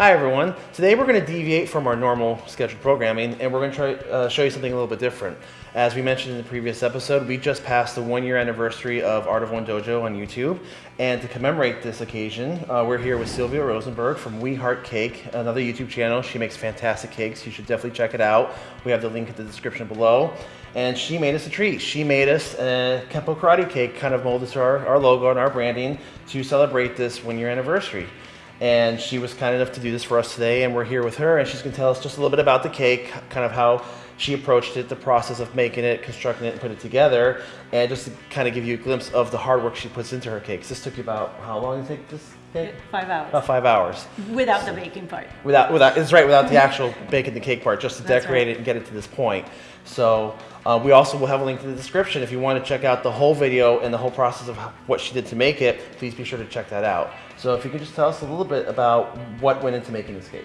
Hi everyone. Today we're going to deviate from our normal scheduled programming and we're going to try uh, show you something a little bit different. As we mentioned in the previous episode, we just passed the one year anniversary of Art of One Dojo on YouTube. And to commemorate this occasion, uh, we're here with Sylvia Rosenberg from We Heart Cake, another YouTube channel. She makes fantastic cakes. You should definitely check it out. We have the link in the description below. And she made us a treat. She made us a Kempo Karate cake, kind of molded to our, our logo and our branding to celebrate this one year anniversary and she was kind enough to do this for us today and we're here with her and she's going to tell us just a little bit about the cake kind of how she approached it the process of making it constructing it and put it together and just to kind of give you a glimpse of the hard work she puts into her cakes. This took you about how long did it take this cake? Five hours. about five hours. Without the baking part. without without it's right without the actual baking the cake part just to That's decorate right. it and get it to this point. So uh, we also will have a link in the description. If you want to check out the whole video and the whole process of what she did to make it please be sure to check that out. So if you could just tell us a little bit about what went into making this cake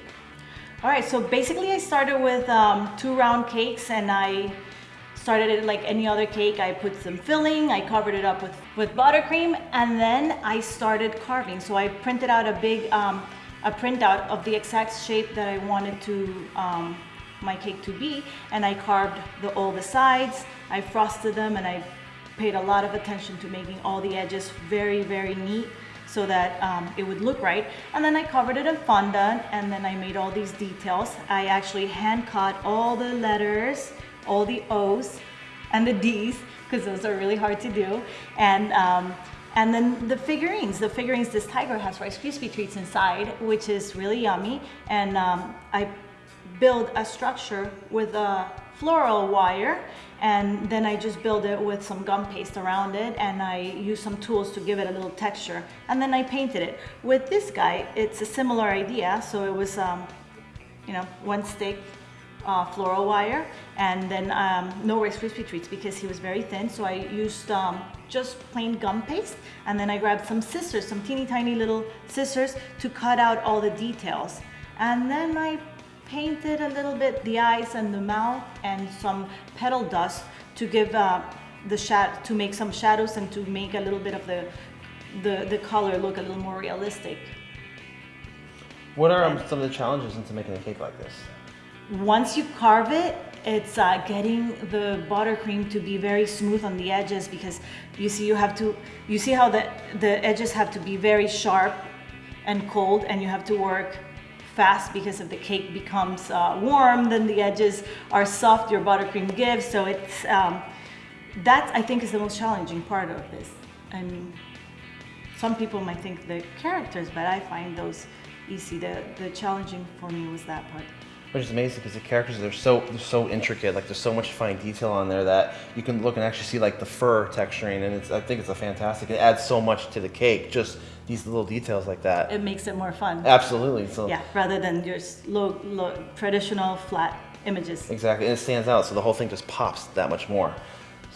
All right, so basically I started with um, two round cakes and I started it like any other cake. I put some filling, I covered it up with, with buttercream, and then I started carving. So I printed out a big, um, a printout of the exact shape that I wanted to, um, my cake to be, and I carved the, all the sides, I frosted them, and I paid a lot of attention to making all the edges very, very neat so that um, it would look right. And then I covered it in fondant and then I made all these details. I actually hand cut all the letters, all the O's and the D's, because those are really hard to do. And, um, and then the figurines, the figurines, this tiger has Rice Krispie treats inside, which is really yummy. And um, I build a structure with a floral wire and then I just build it with some gum paste around it and I use some tools to give it a little texture and then I painted it. With this guy, it's a similar idea. So it was, um, you know, one stick uh, floral wire and then um, no Rice Krispie treats because he was very thin. So I used um, just plain gum paste and then I grabbed some scissors, some teeny tiny little scissors to cut out all the details. And then I painted a little bit the eyes and the mouth and some petal dust to give uh, the shad to make some shadows and to make a little bit of the the, the color look a little more realistic. what are um, some of the challenges into making a cake like this Once you carve it, it's uh, getting the buttercream to be very smooth on the edges because you see you have to you see how the the edges have to be very sharp and cold and you have to work fast because if the cake becomes uh, warm then the edges are soft your buttercream gives. So it's um, that I think is the most challenging part of this. And some people might think the characters but I find those easy. The, the challenging for me was that part which is amazing because the characters they're so they're so intricate like there's so much fine detail on there that you can look and actually see like the fur texturing and it's i think it's a fantastic it adds so much to the cake just these little details like that. It makes it more fun. Absolutely so yeah rather than just low, low traditional flat images. Exactly and it stands out so the whole thing just pops that much more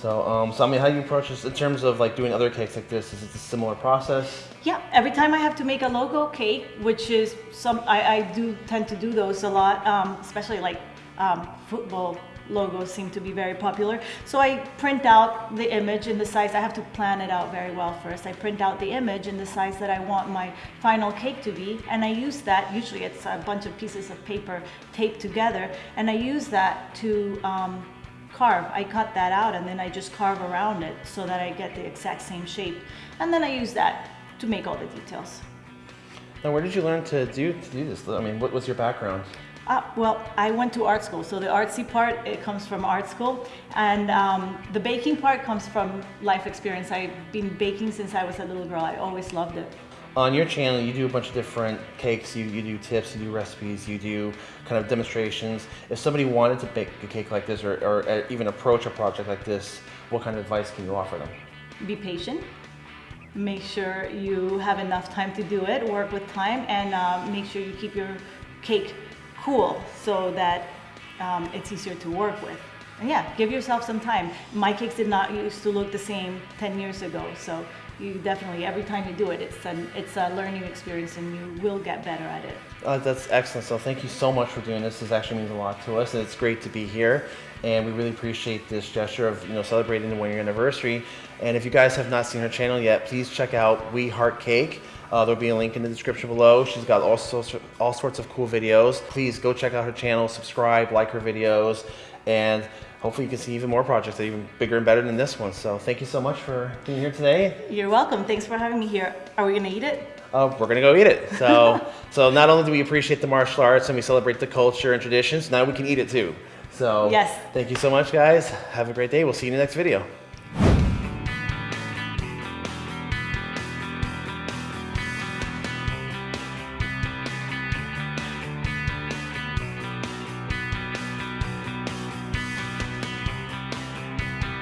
so um so i mean how do you approach this in terms of like doing other cakes like this is it a similar process Yeah, every time I have to make a logo cake, which is some, I, I do tend to do those a lot, um, especially like um, football logos seem to be very popular. So I print out the image in the size, I have to plan it out very well first. I print out the image in the size that I want my final cake to be, and I use that, usually it's a bunch of pieces of paper taped together, and I use that to um, carve. I cut that out and then I just carve around it so that I get the exact same shape. And then I use that to make all the details. now where did you learn to do to do this i mean what was your background Uh, well, I went to art school, so the artsy part it comes from art school, and um, the baking part comes from life experience. I've been baking since I was a little girl. I always loved it. On your channel you do a bunch of different cakes you, you do tips you do recipes you do kind of demonstrations if somebody wanted to bake a cake like this or, or even approach a project like this what kind of advice can you offer them Be patient. Make sure you have enough time to do it. Work with time, and uh, make sure you keep your cake cool so that um, it's easier to work with. And yeah, give yourself some time. My cakes did not used to look the same 10 years ago, so you definitely every time you do it, it's an it's a learning experience, and you will get better at it. Uh, that's excellent. So thank you so much for doing this. This actually means a lot to us, and it's great to be here. And we really appreciate this gesture of you know celebrating the one year anniversary. And if you guys have not seen her channel yet, please check out We Heart Cake. Uh, there'll be a link in the description below. She's got all sorts, all sorts of cool videos. Please go check out her channel, subscribe, like her videos, and hopefully you can see even more projects that are even bigger and better than this one. So thank you so much for being here today. You're welcome. Thanks for having me here. Are we gonna eat it? Uh, we're gonna go eat it. So, so not only do we appreciate the martial arts and we celebrate the culture and traditions, now we can eat it too. So, Yes. Thank you so much, guys. Have a great day. We'll see you in the next video.